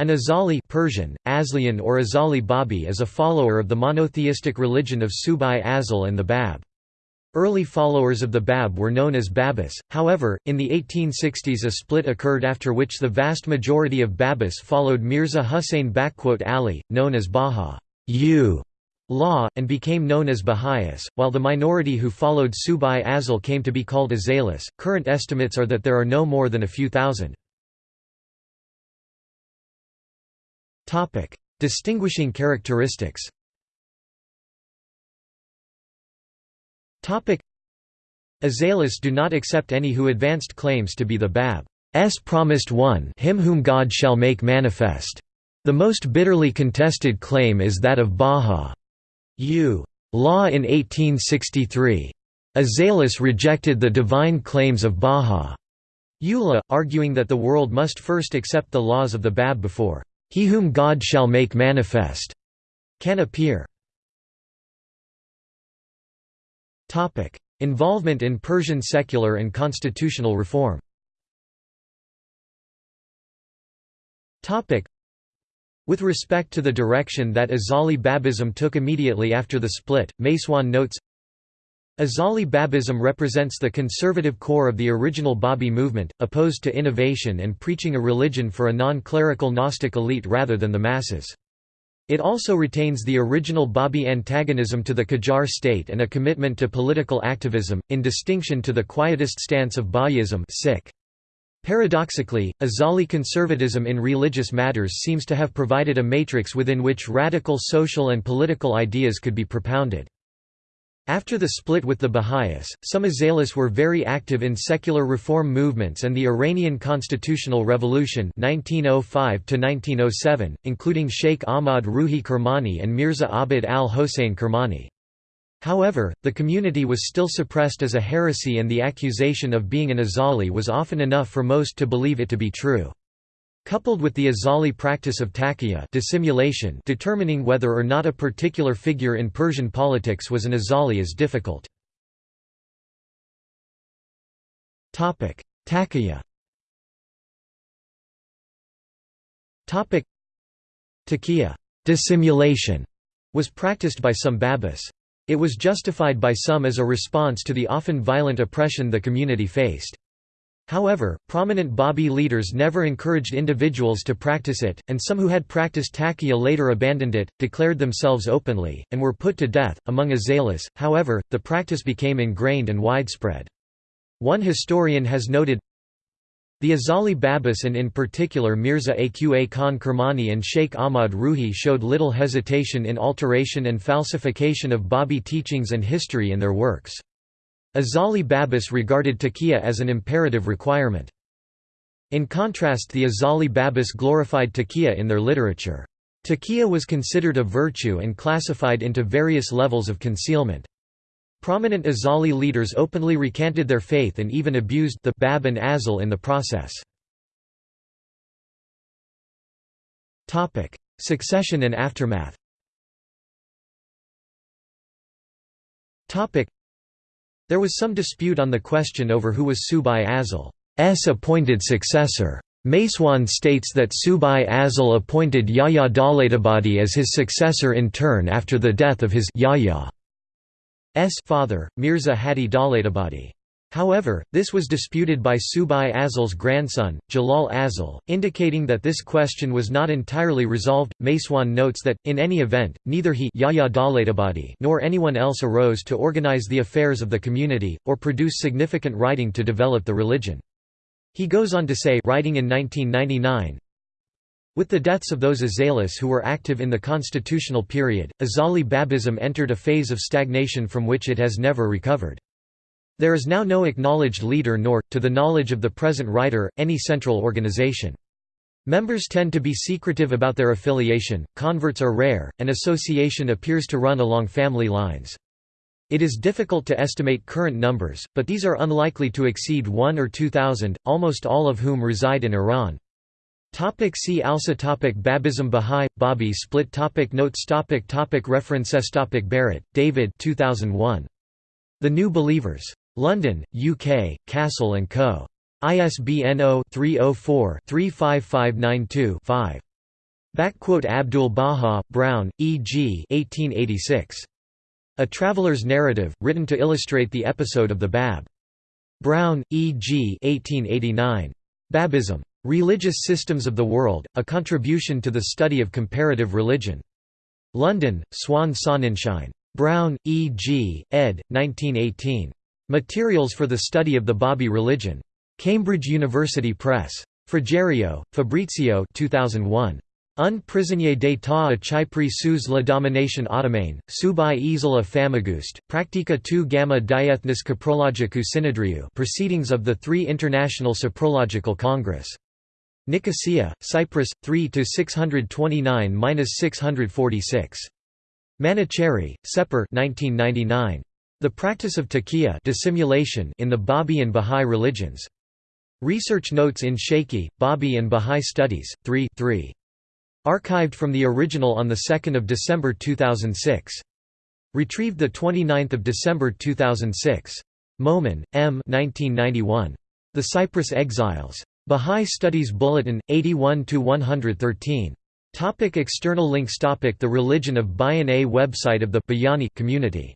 An Azali Persian, Aslian or Azali Babi is a follower of the monotheistic religion of Subh-i Azal and the Bab. Early followers of the Bab were known as Babis, however, in the 1860s a split occurred after which the vast majority of Babis followed Mirza Hussain Ali, known as Baha law, and became known as Baha'is, while the minority who followed Subh-i Azal came to be called Azalis. Current estimates are that there are no more than a few thousand. Topic: Distinguishing characteristics. Topic: Azalis do not accept any who advanced claims to be the Bab's promised one, him whom God shall make manifest. The most bitterly contested claim is that of Baha. U. Law in 1863. Azalis rejected the divine claims of Baha. Ullah, arguing that the world must first accept the laws of the Bab before he whom God shall make manifest can appear. Involvement in Persian secular and constitutional reform. With respect to the direction that Azali Babism took immediately after the split, MacEoin notes, Azali Babism represents the conservative core of the original Babi movement, opposed to innovation and preaching a religion for a non-clerical Gnostic elite rather than the masses. It also retains the original Babi antagonism to the Qajar state and a commitment to political activism, in distinction to the quietist stance of Bahaism Paradoxically, Azali conservatism in religious matters seems to have provided a matrix within which radical social and political ideas could be propounded. After the split with the Baha'is, some Azalis were very active in secular reform movements and the Iranian Constitutional Revolution 1905 including Sheikh Ahmad Ruhi Kermani and Mirza Abid al-Hossein Kermani. However, the community was still suppressed as a heresy and the accusation of being an Azali was often enough for most to believe it to be true. Coupled with the Azali practice of taqiyya dissimulation determining whether or not a particular figure in Persian politics was an Azali is difficult. Taqiyya Taqiyya dissimulation was practiced by some Babis. It was justified by some as a response to the often violent oppression the community faced. However, prominent Babi leaders never encouraged individuals to practice it, and some who had practiced taqiyya later abandoned it, declared themselves openly, and were put to death. Among Azalis, however, the practice became ingrained and widespread. One historian has noted, the Azali Babis and in particular Mirza Aqa Khan Kermani and Sheikh Ahmad Ruhi showed little hesitation in alteration and falsification of Babi teachings and history in their works. Azali Babis regarded taqiyya as an imperative requirement. In contrast the Azali Babis glorified taqiyya in their literature. Taqiyya was considered a virtue and classified into various levels of concealment. Prominent Azali leaders openly recanted their faith and even abused the Bab and Azal in the process. Topic: Succession and aftermath there was some dispute on the question over who was Subh-i Azal's appointed successor. MacEoin states that Subai Azal appointed Yahya Dawlatabadi as his successor in turn after the death of his Yahya's father, Mirza Hadi Dawlatabadi. However, this was disputed by Subh-i Azal's grandson, Jalal Azal, indicating that this question was not entirely resolved. MacEoin notes that, in any event, neither he nor anyone else arose to organize the affairs of the community, or produce significant writing to develop the religion. He goes on to say writing in 1999, with the deaths of those Azalis who were active in the constitutional period, Azali Babism entered a phase of stagnation from which it has never recovered. There is now no acknowledged leader nor, to the knowledge of the present writer, any central organization. Members tend to be secretive about their affiliation, converts are rare, and association appears to run along family lines. It is difficult to estimate current numbers, but these are unlikely to exceed 1 or 2,000, almost all of whom reside in Iran. Topic see also topic Babism Bahá'í, Babi split topic Notes topic topic References topic Barrett, David 2001. The New Believers. London, UK, Cassell & Co. ISBN 0-304-35592-5. Abdul Baha, Browne, E. G. 1886. A Traveler's Narrative, written to illustrate the episode of the Bab. Browne, E. G. 1889. Babism. Religious Systems of the World, A Contribution to the Study of Comparative Religion. London, Swan Sonnenschein. Browne, E. G., ed. 1918. Materials for the Study of the Babi Religion. Cambridge University Press. Frigerio, Fabrizio 2001. Un prisonnier d'état a Chypre sous la domination ottomane, subai isla famagust, practica tu gamma diethnis coprologicus synedriu Proceedings of the Three International Cypriological Congress. Nicosia, Cyprus, 3–629–646. Manuchehri, Sepehr 1999. The Practice of Taqiyya dissimulation in the Babi and Bahá'í Religions. Research Notes in Shaikhi, Babi and Bahá'í Studies, 3 3. Archived from the original on 2 December 2006. Retrieved 29 December 2006. Momen, M. 1991. The Cyprus Exiles. Bahá'í Studies Bulletin, 81–113. Topic external links Topic The Religion of Bayan A website of the Bayani community